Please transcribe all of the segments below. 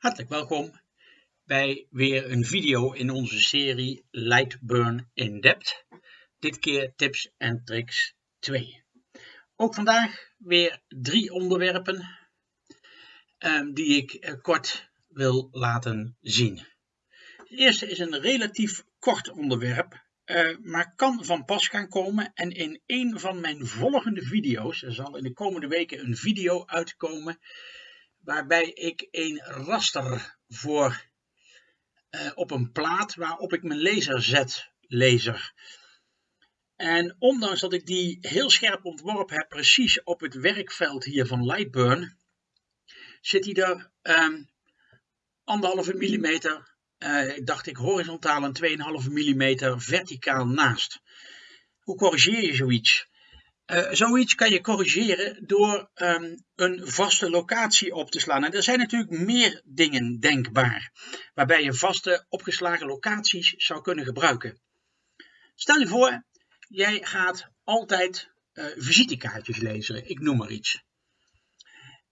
Hartelijk welkom bij weer een video in onze serie Lightburn in Depth. Dit keer tips en tricks 2. Ook vandaag weer drie onderwerpen um, die ik uh, kort wil laten zien. Het eerste is een relatief kort onderwerp, uh, maar kan van pas gaan komen. En in een van mijn volgende video's, er zal in de komende weken een video uitkomen waarbij ik een raster voor uh, op een plaat waarop ik mijn laser zet, laser. En ondanks dat ik die heel scherp ontworpen heb, precies op het werkveld hier van Lightburn, zit hij er um, anderhalve millimeter, uh, dacht ik horizontaal en 2,5 millimeter verticaal naast. Hoe corrigeer je zoiets? Uh, zoiets kan je corrigeren door um, een vaste locatie op te slaan. En er zijn natuurlijk meer dingen denkbaar waarbij je vaste opgeslagen locaties zou kunnen gebruiken. Stel je voor, jij gaat altijd uh, visitekaartjes lezen, ik noem maar iets.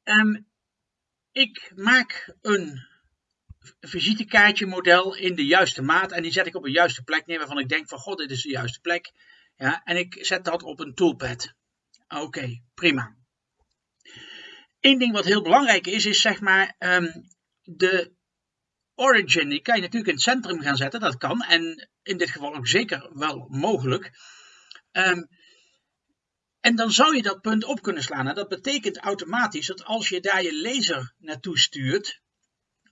Um, ik maak een visitekaartje model in de juiste maat en die zet ik op een juiste plek neer waarvan ik denk van god dit is de juiste plek. Ja, en ik zet dat op een toolpad. Oké, prima. Eén ding wat heel belangrijk is, is zeg maar um, de origin. Die kan je natuurlijk in het centrum gaan zetten, dat kan. En in dit geval ook zeker wel mogelijk. Um, en dan zou je dat punt op kunnen slaan. En dat betekent automatisch dat als je daar je laser naartoe stuurt,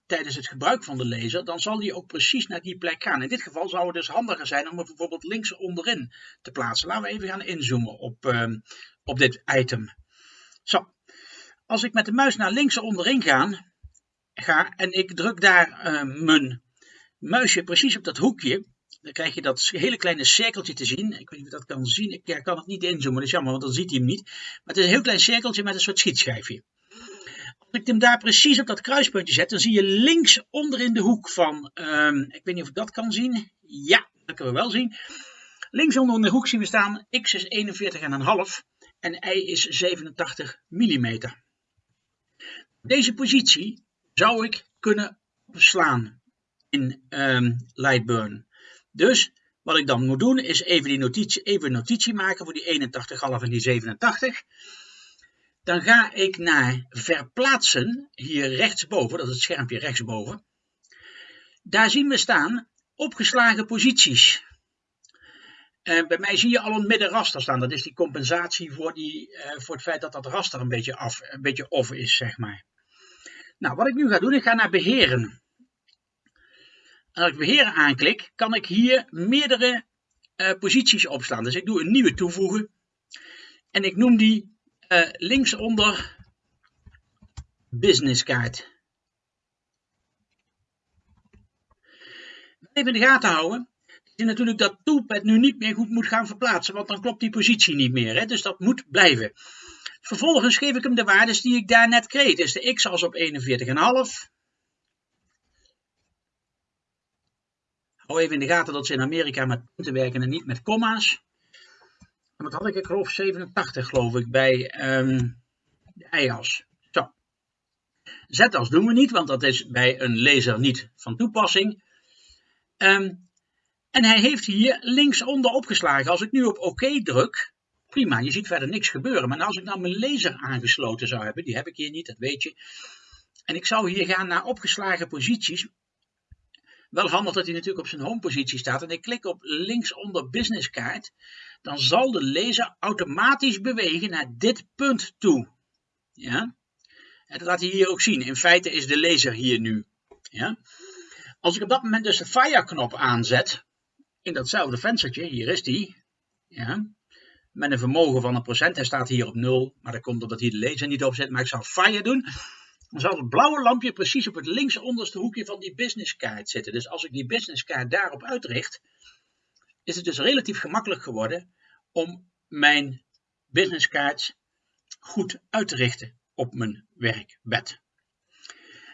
tijdens het gebruik van de laser, dan zal die ook precies naar die plek gaan. In dit geval zou het dus handiger zijn om het bijvoorbeeld links onderin te plaatsen. Laten we even gaan inzoomen op, uh, op dit item. Zo, als ik met de muis naar links onderin ga, ga en ik druk daar uh, mijn muisje precies op dat hoekje, dan krijg je dat hele kleine cirkeltje te zien. Ik weet niet of dat kan zien. Ik kan het niet inzoomen, dat is jammer, want dan ziet hij hem niet. Maar het is een heel klein cirkeltje met een soort schietschijfje ik hem daar precies op dat kruispuntje zet, dan zie je links onder in de hoek van, um, ik weet niet of ik dat kan zien. Ja, dat kunnen we wel zien. Links onder in de hoek zien we staan x is 41,5 en y is 87 mm. Deze positie zou ik kunnen slaan in um, Lightburn. Dus wat ik dan moet doen is even die notitie, even notitie maken voor die 81,5 en die 87 dan ga ik naar verplaatsen, hier rechtsboven, dat is het schermpje rechtsboven. Daar zien we staan opgeslagen posities. Uh, bij mij zie je al een middenraster staan. Dat is die compensatie voor, die, uh, voor het feit dat dat raster een beetje, af, een beetje off is, zeg maar. Nou, wat ik nu ga doen, ik ga naar beheren. En als ik beheren aanklik, kan ik hier meerdere uh, posities opslaan. Dus ik doe een nieuwe toevoegen. En ik noem die linksonder businesskaart. Even in de gaten houden. Is natuurlijk dat toolpad nu niet meer goed moet gaan verplaatsen, want dan klopt die positie niet meer. Hè? Dus dat moet blijven. Vervolgens geef ik hem de waardes die ik daar net kreeg. Dus de x als op 41,5. Hou even in de gaten dat ze in Amerika met punten werken en niet met komma's wat had ik? Ik geloof 87 geloof ik bij um, de EIAS. Zo. Z-as doen we niet, want dat is bij een laser niet van toepassing. Um, en hij heeft hier linksonder opgeslagen. Als ik nu op oké OK druk, prima, je ziet verder niks gebeuren. Maar als ik nou mijn laser aangesloten zou hebben, die heb ik hier niet, dat weet je. En ik zou hier gaan naar opgeslagen posities. Wel handig dat hij natuurlijk op zijn home positie staat. En ik klik op linksonder businesskaart dan zal de laser automatisch bewegen naar dit punt toe. Ja? En dat laat hij hier ook zien. In feite is de laser hier nu. Ja? Als ik op dat moment dus de fire knop aanzet, in datzelfde venstertje, hier is die, ja, met een vermogen van een procent, hij staat hier op 0, maar dat komt omdat hier de laser niet op zit, maar ik zal fire doen, dan zal het blauwe lampje precies op het linksonderste hoekje van die businesskaart zitten. Dus als ik die businesskaart daarop uitricht, is het dus relatief gemakkelijk geworden om mijn businesskaart goed uit te richten op mijn werkbed.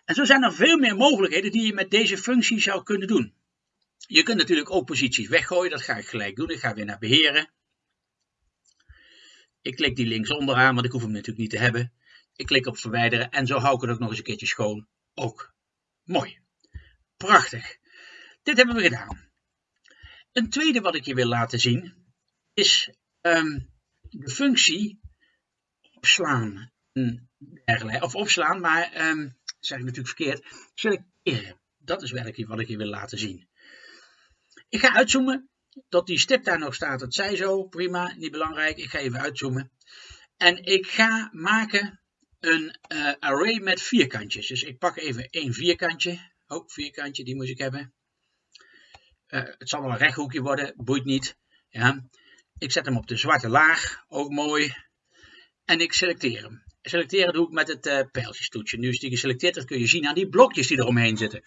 En zo zijn er veel meer mogelijkheden die je met deze functie zou kunnen doen. Je kunt natuurlijk ook posities weggooien, dat ga ik gelijk doen. Ik ga weer naar beheren. Ik klik die links onderaan, want ik hoef hem natuurlijk niet te hebben. Ik klik op verwijderen en zo hou ik het ook nog eens een keertje schoon. Ook Mooi. Prachtig. Dit hebben we gedaan. Een tweede wat ik je wil laten zien is ehm, de functie opslaan. Of opslaan, maar um, zeg ik natuurlijk verkeerd. Selecteren. Dat is werkelijk wat ik je wil laten zien. Ik ga uitzoomen. Dat die stip daar nog staat, dat zij zo. Prima, niet belangrijk. Ik ga even uitzoomen. En ik ga maken een uh, array met vierkantjes. Dus ik pak even één vierkantje. Oh, vierkantje, die moet ik hebben. Uh, het zal wel een rechthoekje worden, boeit niet. Ja. Ik zet hem op de zwarte laag, ook mooi. En ik selecteer hem. Selecteren doe ik met het uh, pijltjestoetje. Nu is die geselecteerd, dat kun je zien aan die blokjes die eromheen zitten.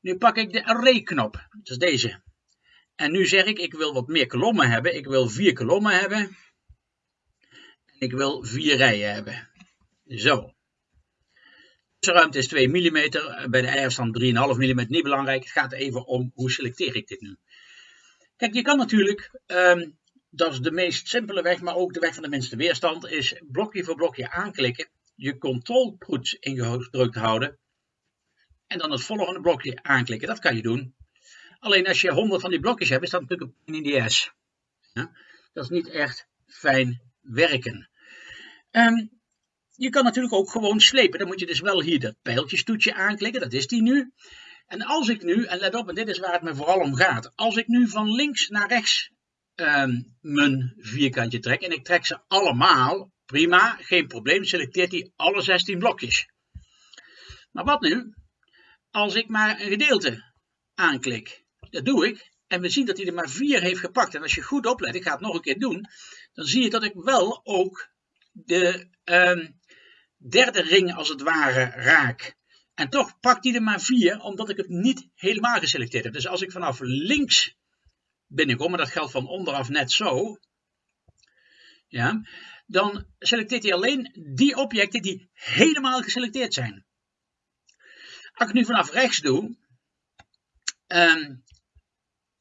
Nu pak ik de array knop, dat is deze. En nu zeg ik, ik wil wat meer kolommen hebben. Ik wil vier kolommen hebben. En ik wil vier rijen hebben. Zo. De ruimte is 2 mm, bij de eierstand 3,5 mm, niet belangrijk. Het gaat even om hoe selecteer ik dit nu. Kijk, je kan natuurlijk, um, dat is de meest simpele weg, maar ook de weg van de minste weerstand, is blokje voor blokje aanklikken, je controltoets ingedrukt houden en dan het volgende blokje aanklikken. Dat kan je doen. Alleen als je 100 van die blokjes hebt, is dat natuurlijk een in die S. Ja? Dat is niet echt fijn werken. Um, je kan natuurlijk ook gewoon slepen. Dan moet je dus wel hier dat pijltjestoetje aanklikken. Dat is die nu. En als ik nu, en let op, en dit is waar het me vooral om gaat. Als ik nu van links naar rechts um, mijn vierkantje trek. En ik trek ze allemaal. Prima, geen probleem. Selecteert hij alle 16 blokjes. Maar wat nu? Als ik maar een gedeelte aanklik. Dat doe ik. En we zien dat hij er maar vier heeft gepakt. En als je goed oplet, ik ga het nog een keer doen. Dan zie je dat ik wel ook de um, derde ring als het ware raak. En toch pakt hij er maar vier, omdat ik het niet helemaal geselecteerd heb. Dus als ik vanaf links binnenkom, maar dat geldt van onderaf net zo, ja, dan selecteert hij alleen die objecten die helemaal geselecteerd zijn. Als ik nu vanaf rechts doe, um,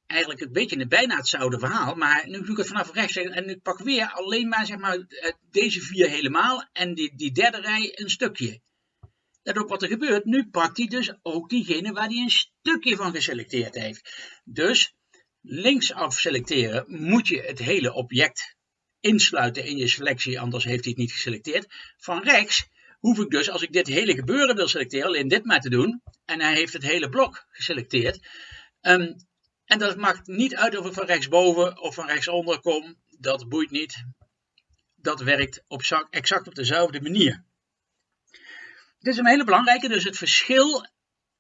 eigenlijk een beetje bijna hetzelfde verhaal, maar nu doe ik het vanaf rechts en ik pak weer alleen maar, zeg maar eh, deze vier helemaal en die, die derde rij een stukje. Let op wat er gebeurt, nu pakt hij dus ook diegene waar hij een stukje van geselecteerd heeft. Dus linksaf selecteren moet je het hele object insluiten in je selectie, anders heeft hij het niet geselecteerd. Van rechts hoef ik dus, als ik dit hele gebeuren wil selecteren, alleen dit maar te doen. En hij heeft het hele blok geselecteerd. Um, en dat maakt niet uit of ik van rechtsboven of van rechtsonder kom. Dat boeit niet. Dat werkt op exact op dezelfde manier. Dit is een hele belangrijke, dus het verschil,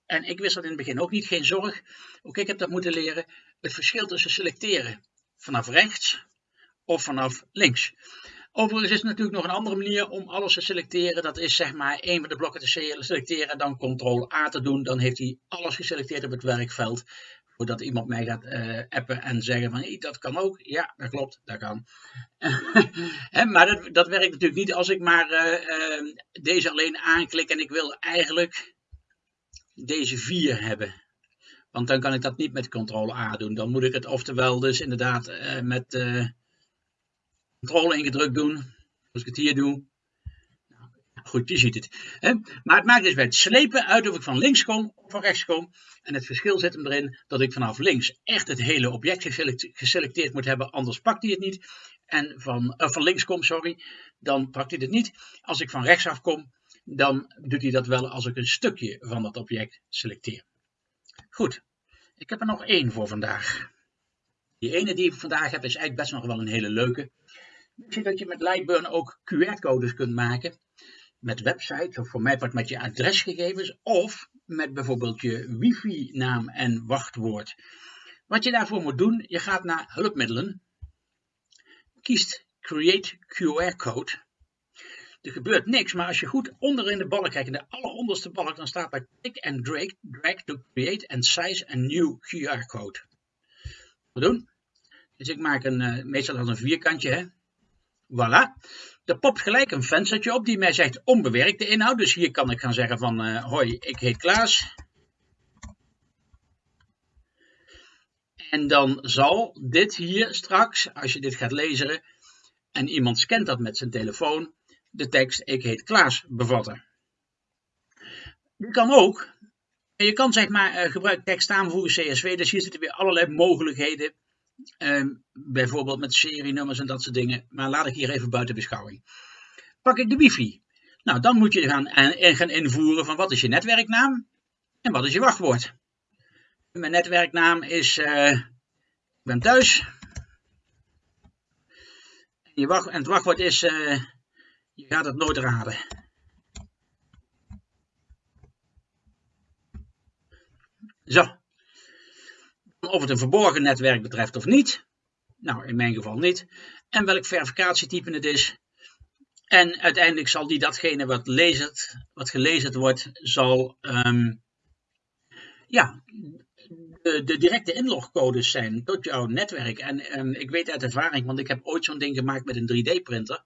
en ik wist dat in het begin ook niet, geen zorg. Ook ik heb dat moeten leren. Het verschil tussen selecteren vanaf rechts of vanaf links. Overigens is er natuurlijk nog een andere manier om alles te selecteren. Dat is zeg maar één van de blokken te selecteren en dan ctrl-A te doen. Dan heeft hij alles geselecteerd op het werkveld voordat iemand mij gaat uh, appen en zeggen van dat kan ook. Ja, dat klopt, dat kan. maar dat, dat, werkt natuurlijk niet als ik maar uh, uh, deze alleen aanklik en ik wil eigenlijk deze vier hebben. Want dan kan ik dat niet met ctrl A doen. Dan moet ik het oftewel dus inderdaad met ctrl ingedrukt doen. Als ik het hier doe. Goed, je ziet het. Hè? Maar het maakt dus bij het slepen uit of ik van links kom of van rechts kom. En het verschil zit hem erin dat ik vanaf links echt het hele object geselecteerd moet hebben, anders pakt hij het niet. En van, uh, van links kom, sorry, dan pakt hij het niet. Als ik van rechts af kom, dan doet hij dat wel als ik een stukje van dat object selecteer. Goed, ik heb er nog één voor vandaag. Die ene die ik vandaag heb is eigenlijk best nog wel een hele leuke. Zie dat je met Lightburn ook QR-codes kunt maken met websites of voor mij wordt met je adresgegevens of met bijvoorbeeld je wifi-naam en wachtwoord. Wat je daarvoor moet doen, je gaat naar hulpmiddelen, kiest Create QR Code. Er gebeurt niks, maar als je goed onder in de balk kijkt, in de alleronderste balk, dan staat bij Click and drag, drag to create and size a new QR code. Wat doen? Dus ik maak een, uh, meestal als een vierkantje, hè. Voilà. Er popt gelijk een venstertje op die mij zegt onbewerkte inhoud. Dus hier kan ik gaan zeggen van uh, hoi, ik heet Klaas. En dan zal dit hier straks, als je dit gaat lezen en iemand scant dat met zijn telefoon, de tekst ik heet Klaas bevatten. Je kan ook je kan zeg maar uh, gebruik tekst aanvoegen CSV, dus hier zitten weer allerlei mogelijkheden. Ehm, bijvoorbeeld met serienummers en dat soort dingen. Maar laat ik hier even buiten beschouwing. Pak ik de wifi. Nou, dan moet je gaan, en, gaan invoeren van wat is je netwerknaam en wat is je wachtwoord. Mijn netwerknaam is, uh, ik ben thuis. En, je wacht, en het wachtwoord is, uh, je gaat het nooit raden. Zo. Of het een verborgen netwerk betreft of niet. Nou, in mijn geval niet. En welk verificatietype het is. En uiteindelijk zal die datgene wat, wat gelezen wordt, zal um, ja, de, de, directe inlogcodes zijn tot jouw netwerk. En, ik weet uit ervaring, want ik heb ooit zo'n ding gemaakt met een 3D-printer.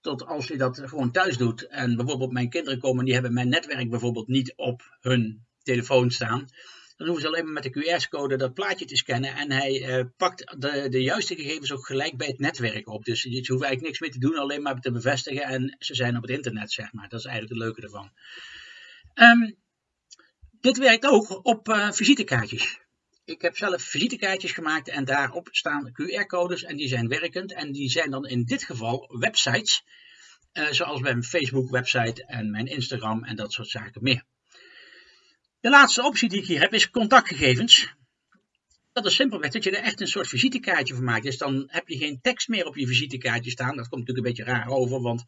Tot als je dat gewoon thuis doet. En bijvoorbeeld mijn kinderen komen, die hebben mijn netwerk bijvoorbeeld niet op hun telefoon staan. Dan hoeven ze alleen maar met de QR-code dat plaatje te scannen en hij uh, pakt de, de juiste gegevens ook gelijk bij het netwerk op. Dus je hoeft eigenlijk niks meer te doen, alleen maar te bevestigen en ze zijn op het internet, zeg maar. Dat is eigenlijk het leuke ervan. Um, dit werkt ook op uh, visitekaartjes. Ik heb zelf visitekaartjes gemaakt en daarop staan QR-codes en die zijn werkend. En die zijn dan in dit geval websites, uh, zoals mijn Facebook-website en mijn Instagram en dat soort zaken meer. De laatste optie die ik hier heb is contactgegevens. Dat is simpelweg dat je er echt een soort visitekaartje van maakt. Dus dan heb je geen tekst meer op je visitekaartje staan. Dat komt natuurlijk een beetje raar over, want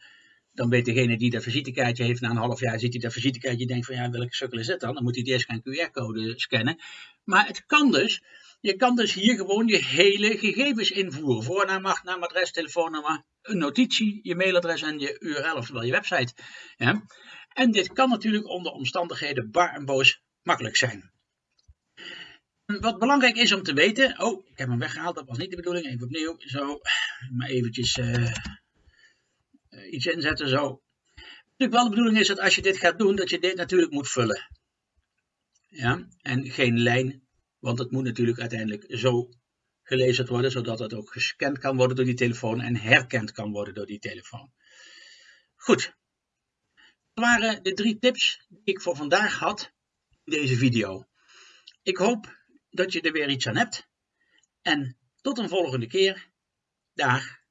dan weet degene die dat visitekaartje heeft na een half jaar, ziet hij dat visitekaartje denkt van ja, welke sukkel is het dan? Dan moet hij eerst gaan QR-code scannen. Maar het kan dus, je kan dus hier gewoon je hele gegevens invoeren. Voornaam, achternaam, adres, telefoonnummer, een notitie, je mailadres en je URL, oftewel je website. Ja. En dit kan natuurlijk onder omstandigheden bar en boos makkelijk zijn. Wat belangrijk is om te weten, oh, ik heb hem weggehaald, dat was niet de bedoeling, even opnieuw, zo, maar eventjes uh, iets inzetten, zo. Natuurlijk wel de bedoeling is dat als je dit gaat doen, dat je dit natuurlijk moet vullen. Ja, en geen lijn, want het moet natuurlijk uiteindelijk zo gelezen worden, zodat het ook gescand kan worden door die telefoon en herkend kan worden door die telefoon. Goed, dat waren de drie tips die ik voor vandaag had deze video. Ik hoop dat je er weer iets aan hebt. En tot een volgende keer. Dag.